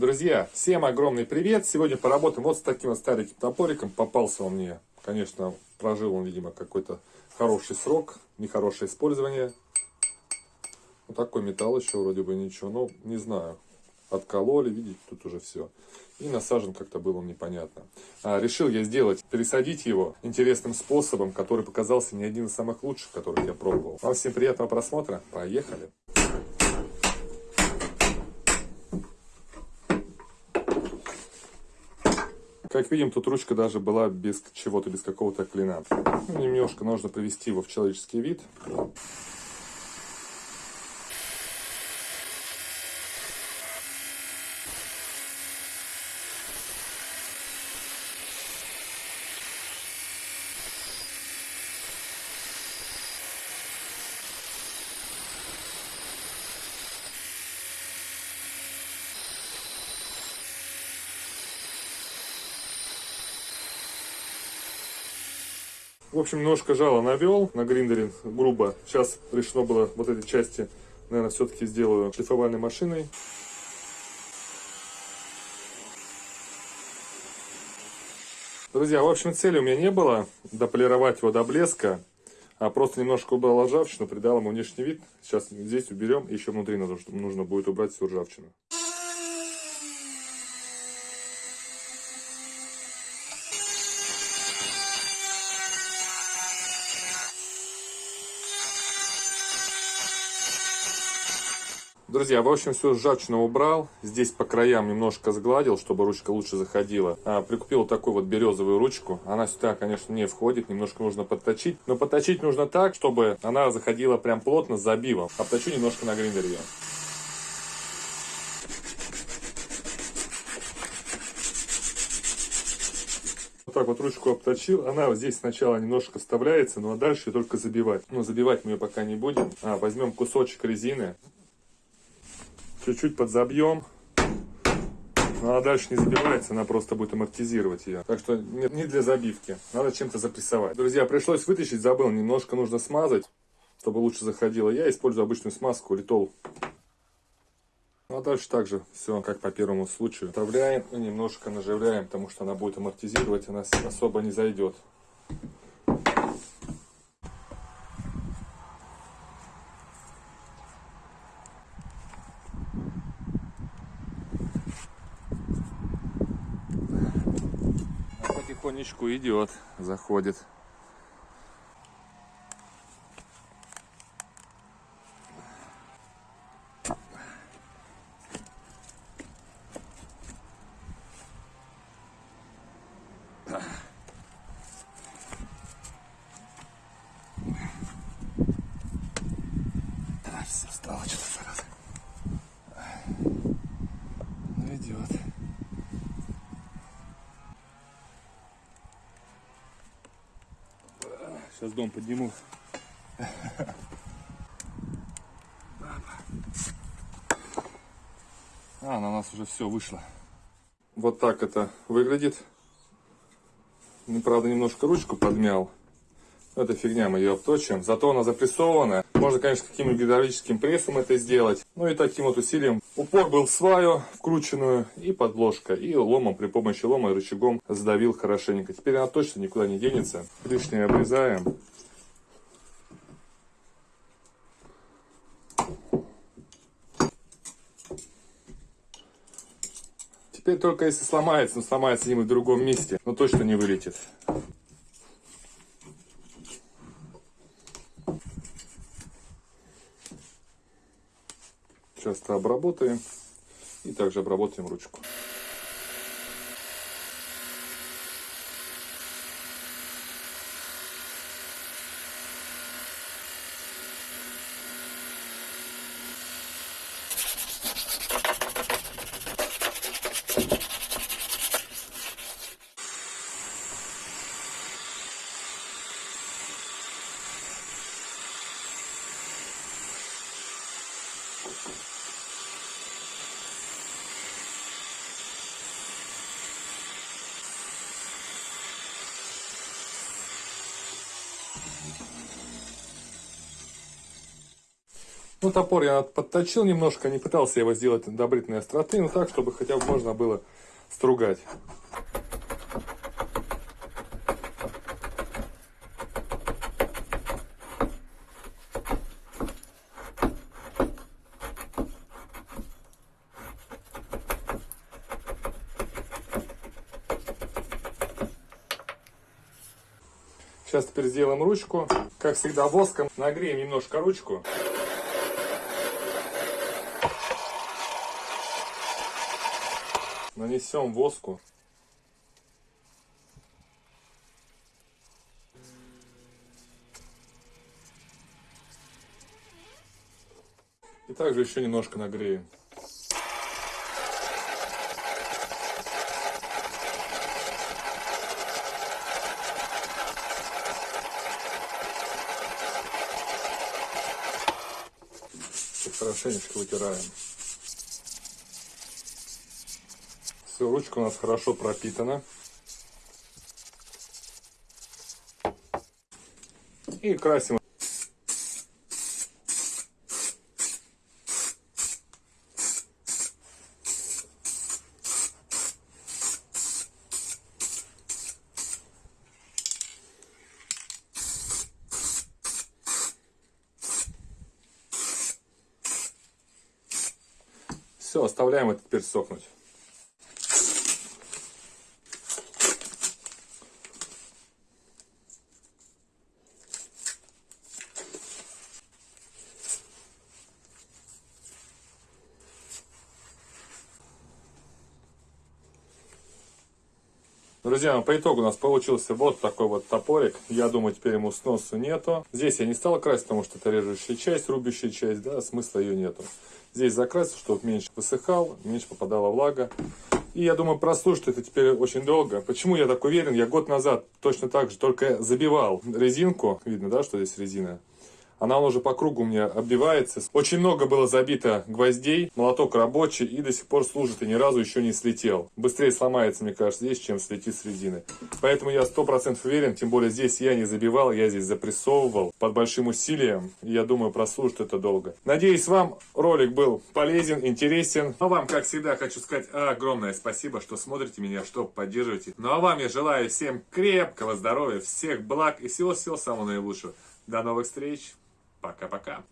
Друзья, всем огромный привет! Сегодня поработаем вот с таким вот стареньким топориком. Попался он мне, конечно, прожил он, видимо, какой-то хороший срок, нехорошее использование. Вот такой металл еще вроде бы ничего, но не знаю. Откололи, видите, тут уже все. И насажен как-то было непонятно. А, решил я сделать, пересадить его интересным способом, который показался не один из самых лучших, которых я пробовал. Вам всем приятного просмотра, поехали! Как видим, тут ручка даже была без чего-то, без какого-то клина. Немножко нужно привести его в человеческий вид. В общем, немножко жало навел на гриндере, грубо. Сейчас решено было вот эти части, наверное, все-таки сделаю шлифовальной машиной. Друзья, в общем, цели у меня не было дополировать его до блеска, а просто немножко убрал ржавчину, придал ему внешний вид. Сейчас здесь уберем, еще внутри нужно будет убрать всю ржавчину. Друзья, в общем, все ржавчину убрал. Здесь по краям немножко сгладил, чтобы ручка лучше заходила. А, прикупил такую вот березовую ручку. Она сюда, конечно, не входит. Немножко нужно подточить. Но подточить нужно так, чтобы она заходила прям плотно с забивом. Обточу немножко на гриндере. Вот так вот ручку обточил. Она вот здесь сначала немножко вставляется, ну а дальше только забивать. Но забивать мы ее пока не будем. А, возьмем кусочек резины чуть-чуть подзабьем. Ну, она дальше не забивается, она просто будет амортизировать ее. Так что не, не для забивки, надо чем-то запрессовать. Друзья, пришлось вытащить, забыл, немножко нужно смазать, чтобы лучше заходило. Я использую обычную смазку, литол. Ну, а дальше также все как по первому случаю. Вставляем и немножко наживляем, потому что она будет амортизировать, она особо не зайдет. Потихонечку идет, заходит. Сейчас дом подниму. А, на нас уже все вышло. Вот так это выглядит. Правда, немножко ручку подмял. Это фигня, мы ее обточим. Зато она запрессована. Можно, конечно, каким-нибудь гидравлическим прессом это сделать. Ну и таким вот усилием. Упор был в сваю вкрученную и подложка. И ломом, при помощи лома и рычагом сдавил хорошенько. Теперь она точно никуда не денется. Лишнее обрезаем. Теперь только если сломается, но сломается где-нибудь в другом месте, но точно не вылетит. Часто обработаем и также обработаем ручку. Thank you. Ну, топор я подточил немножко, не пытался его сделать до бритной остроты, но так, чтобы хотя бы можно было стругать. Сейчас теперь сделаем ручку. Как всегда воском нагреем немножко ручку. Нанесем воску. И также еще немножко нагреем. Хорошенечко вытираем. Все, ручка у нас хорошо пропитана. И красим Все, оставляем это теперь сохнуть. Друзья, по итогу у нас получился вот такой вот топорик. Я думаю, теперь ему сносу нету. Здесь я не стал красить, потому что это режущая часть, рубящая часть, да, смысла ее нету. Здесь закрасил, чтобы меньше высыхал, меньше попадала влага. И я думаю, прослушать это теперь очень долго. Почему я так уверен? Я год назад точно так же только забивал резинку. Видно, да, что здесь резина? Она уже по кругу у меня оббивается. Очень много было забито гвоздей, молоток рабочий и до сих пор служит и ни разу еще не слетел. Быстрее сломается, мне кажется, здесь, чем слетит с резины. Поэтому я сто процентов уверен, тем более здесь я не забивал, я здесь запрессовывал под большим усилием. И я думаю, прослужит это долго. Надеюсь, вам ролик был полезен, интересен. А вам, как всегда, хочу сказать огромное спасибо, что смотрите меня, что поддерживаете. Ну а вам я желаю всем крепкого здоровья, всех благ и всего-всего самого наилучшего. До новых встреч! Пока-пока.